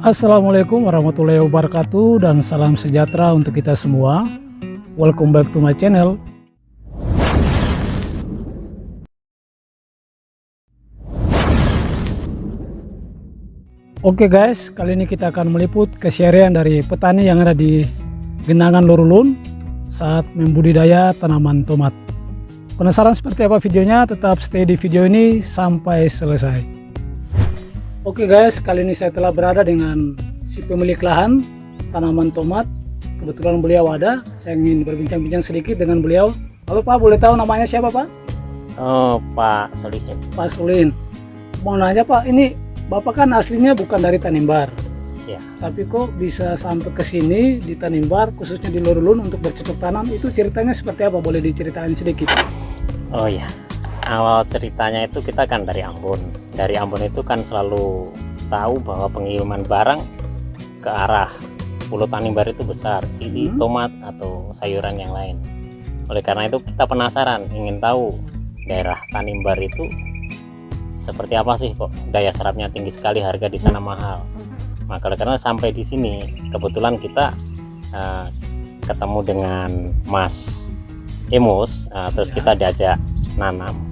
Assalamualaikum warahmatullahi wabarakatuh dan salam sejahtera untuk kita semua Welcome back to my channel Oke guys, kali ini kita akan meliput keseharian dari petani yang ada di Genangan Lorulun saat membudidaya tanaman tomat. Penasaran seperti apa videonya? Tetap stay di video ini sampai selesai. Oke guys, kali ini saya telah berada dengan si pemilik lahan tanaman tomat. Kebetulan beliau ada, saya ingin berbincang-bincang sedikit dengan beliau. Halo Pak, boleh tahu namanya siapa Pak? Oh, Pak Solihin. Pak Sulin. Mau nanya Pak, ini Bapak kan aslinya bukan dari Tanimbar. Ya. Tapi kok bisa sampai ke sini di Tanimbar, khususnya di Lorulun untuk bercocok tanam, itu ceritanya seperti apa? Boleh diceritain sedikit? Oh ya, awal ceritanya itu kita kan dari Ambon. Dari Ambon itu kan selalu tahu bahwa pengiriman barang ke arah Pulau Tanimbar itu besar, jadi Hmm. tomat atau sayuran yang lain. Oleh karena itu kita penasaran, ingin tahu daerah Tanimbar itu seperti apa sih kok daya serapnya tinggi sekali, harga di sana mahal. Maka oleh karena sampai di sini kebetulan kita eh, ketemu dengan Mas Emus, eh, terus Ya. kita diajak nanam.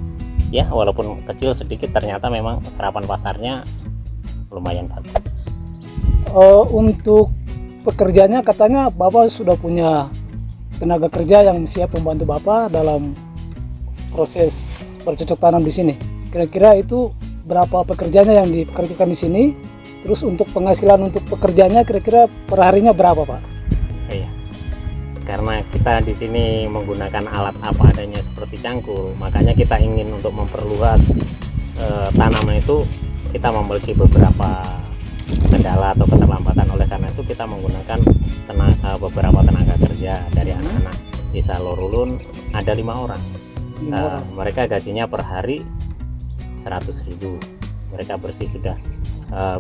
Ya walaupun kecil sedikit ternyata memang serapan pasarnya lumayan bagus. Eh, untuk pekerjanya katanya Bapak sudah punya tenaga kerja yang siap membantu Bapak dalam proses bercocok tanam di sini. Kira-kira itu berapa pekerjanya yang dikerjakan di sini? Terus untuk penghasilan untuk pekerjanya kira-kira per harinya berapa Pak? Iya. Karena kita di sini menggunakan alat apa adanya seperti cangkul, makanya kita ingin untuk memperluas eh, tanaman itu kita memiliki beberapa kendala atau keterlambatan. Oleh karena itu kita menggunakan tenaga, beberapa tenaga kerja dari Hmm. anak-anak desa Lorulun ada lima orang. Eh, orang. mereka gajinya per hari 100.000 mereka bersih sudah eh,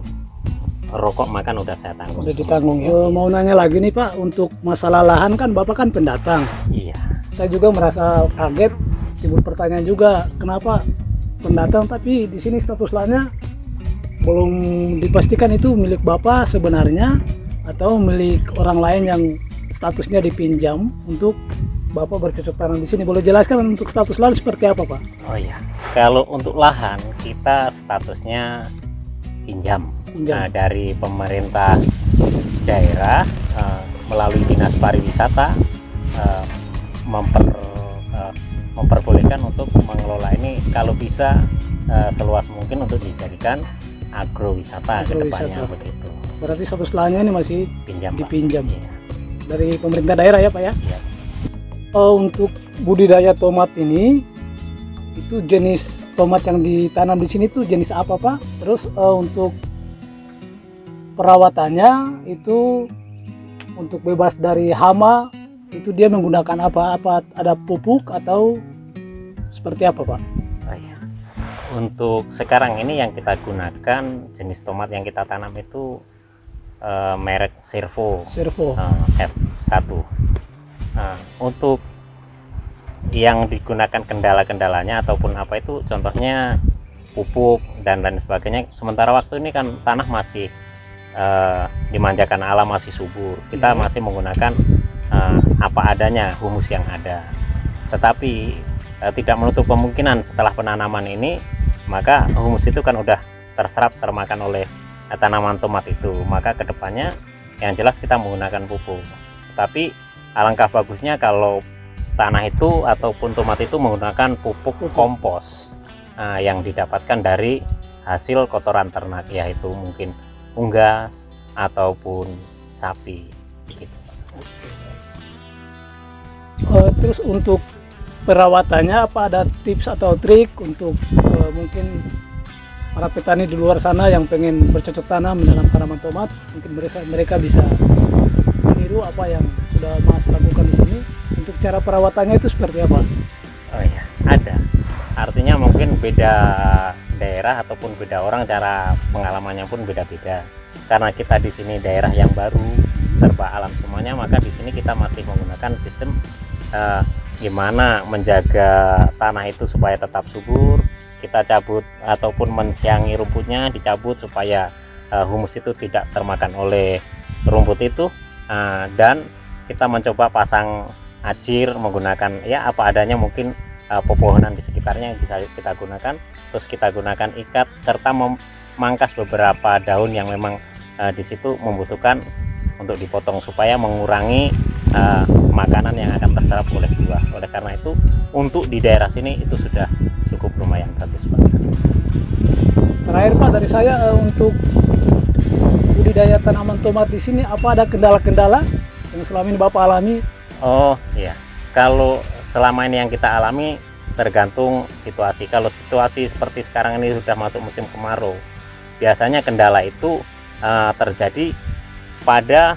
rokok makan udah saya tanggung Udah ditanggung. Eh, mau nanya lagi nih Pak, untuk masalah lahan kan Bapak kan pendatang. iya Saya juga merasa kaget, timbul pertanyaan juga, kenapa pendatang tapi di sini status lahannya belum dipastikan itu milik Bapak sebenarnya atau milik orang lain yang statusnya dipinjam untuk Bapak bercocok tanam di sini. Boleh jelaskan untuk status lahan seperti apa, Pak? oh iya kalau untuk lahan kita statusnya pinjam Pinjam. Nah, dari pemerintah daerah eh, melalui dinas pariwisata eh, memper eh, memperbolehkan untuk mengelola ini kalau bisa eh, seluas mungkin untuk dijadikan agrowisata ke depannya Agrowisata. begitu Berarti status lahannya ini masih pinjam Pak. dipinjam Iya. dari pemerintah daerah ya, Pak ya? Iya. Oh, untuk budidaya tomat ini itu jenis tomat yang ditanam di sini tuh jenis apa Pak? Terus eh, untuk perawatannya itu untuk bebas dari hama itu dia menggunakan apa? Apa ada pupuk atau seperti apa Pak? Oh, iya. Untuk sekarang ini yang kita gunakan jenis tomat yang kita tanam itu eh, merek Servo Servo. eh, F1. Nah, untuk yang digunakan kendala-kendalanya ataupun apa itu contohnya pupuk dan lain sebagainya. Sementara waktu ini kan tanah masih eh, dimanjakan alam masih subur. Kita Iya. masih menggunakan eh, apa adanya humus yang ada. Tetapi eh, tidak menutup kemungkinan setelah penanaman ini maka humus itu kan udah terserap termakan oleh eh, tanaman tomat itu maka ke depannya yang jelas kita menggunakan pupuk tapi alangkah bagusnya kalau tanah itu ataupun tomat itu menggunakan pupuk kompos Nah, yang didapatkan dari hasil kotoran ternak yaitu mungkin unggas ataupun sapi gitu. Eh, terus untuk perawatannya apa ada tips atau trik untuk eh, mungkin para petani di luar sana yang pengen bercocok tanam dalam tanaman tomat mungkin mereka mereka bisa meniru apa yang sudah Mas lakukan di sini untuk cara perawatannya itu seperti apa? Oh iya, ada. Artinya mungkin beda daerah ataupun beda orang cara pengalamannya pun beda-beda. Karena kita di sini daerah yang baru, serba alam semuanya, maka di sini kita masih menggunakan sistem eh, gimana menjaga tanah itu supaya tetap subur. Kita cabut ataupun mensiangi rumputnya dicabut supaya uh, humus itu tidak termakan oleh rumput itu uh, dan kita mencoba pasang ajir menggunakan ya apa adanya mungkin uh, pepohonan di sekitarnya yang bisa kita gunakan. Terus kita gunakan ikat serta memangkas beberapa daun yang memang uh, di situ membutuhkan untuk dipotong supaya mengurangi uh, makanan yang akan terserap oleh buah. Oleh karena itu untuk di daerah sini itu sudah cukup lumayan bagus Pak. Terakhir Pak dari saya uh, untuk budidaya tanaman tomat di sini apa ada kendala-kendala yang selama ini Bapak alami? Oh iya. Kalau selama ini yang kita alami tergantung situasi. Kalau situasi seperti sekarang ini sudah masuk musim kemarau biasanya kendala itu uh, terjadi pada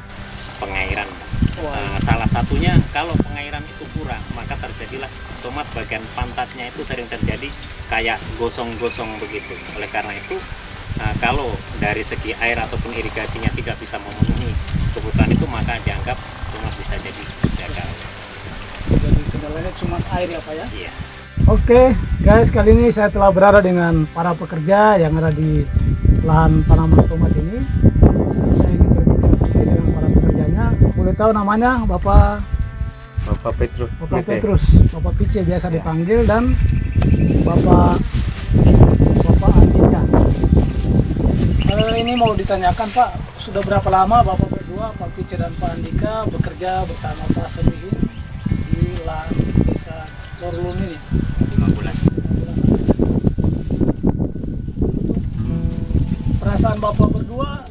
pengairan. Uh, salah satunya kalau pengairan itu kurang maka terjadilah tomat bagian pantatnya itu sering terjadi kayak gosong-gosong begitu. Oleh karena itu uh, kalau dari segi air ataupun irigasinya tidak bisa memenuhi kebutuhan itu maka dianggap tomat bisa jadi gagal kendalanya cuma air ya Pak ya? Iya. Oke guys kali ini saya telah berada dengan para pekerja yang ada di lahan tanaman tomat ini. Saya ingin berbicara sedikit dengan para pekerjanya. Boleh tahu namanya Bapak? Bapak Petrus. Bapak. Petrus. Bapak Pice biasa Ya. dipanggil dan Bapak Bapak Andika. Eh, ini mau ditanyakan Pak sudah berapa lama Bapak berdua Pak Pice dan Pak Andika bekerja bersama Pak Semihin di lahan desa Lorulun ini Lima bulan. perasaan bapak berdua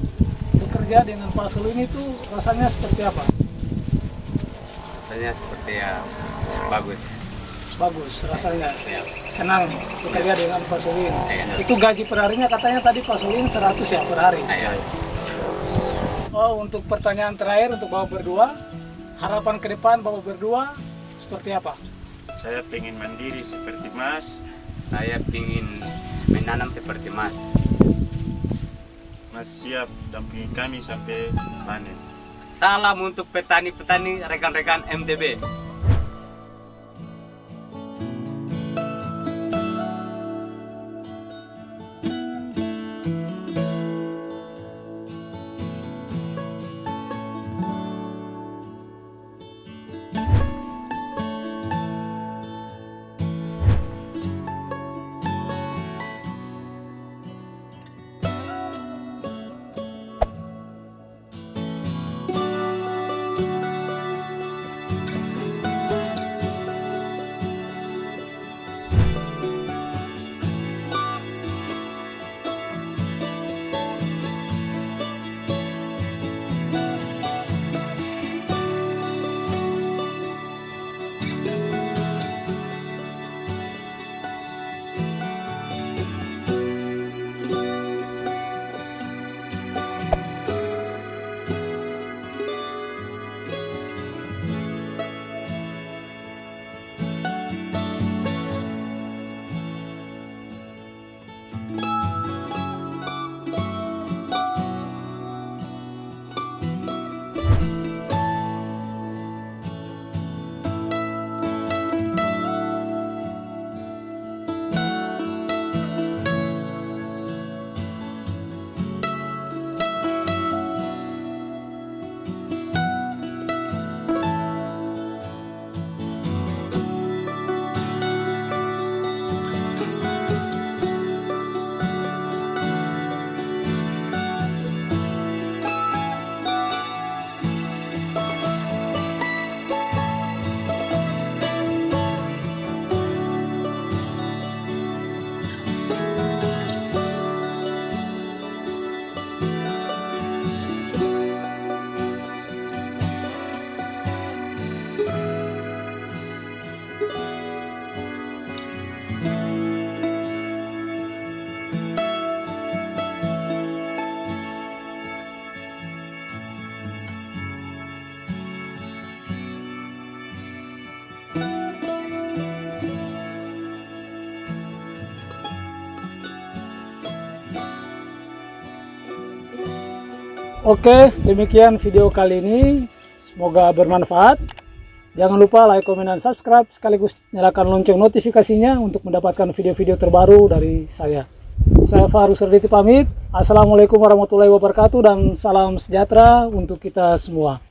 bekerja dengan Pak ini tuh rasanya seperti apa? Rasanya seperti ya bagus. Bagus rasanya, Ya. senang bekerja dengan Pak Selu ini. Iya. Itu gaji per harinya katanya tadi Pak Selu ini 100 ya per hari. Ayo. Oh untuk pertanyaan terakhir untuk bapak berdua, harapan ke depan bapak berdua seperti apa? Saya pengen mandiri seperti Mas. Saya ingin menanam seperti Mas. Mas siap dampingi kami sampai panen. Salam untuk petani-petani rekan-rekan MTB. Oke, demikian video kali ini. Semoga bermanfaat. Jangan lupa like, komen, dan subscribe. Sekaligus nyalakan lonceng notifikasinya untuk mendapatkan video-video terbaru dari saya. Saya Fahrus Serditi pamit. Assalamualaikum warahmatullahi wabarakatuh dan salam sejahtera untuk kita semua.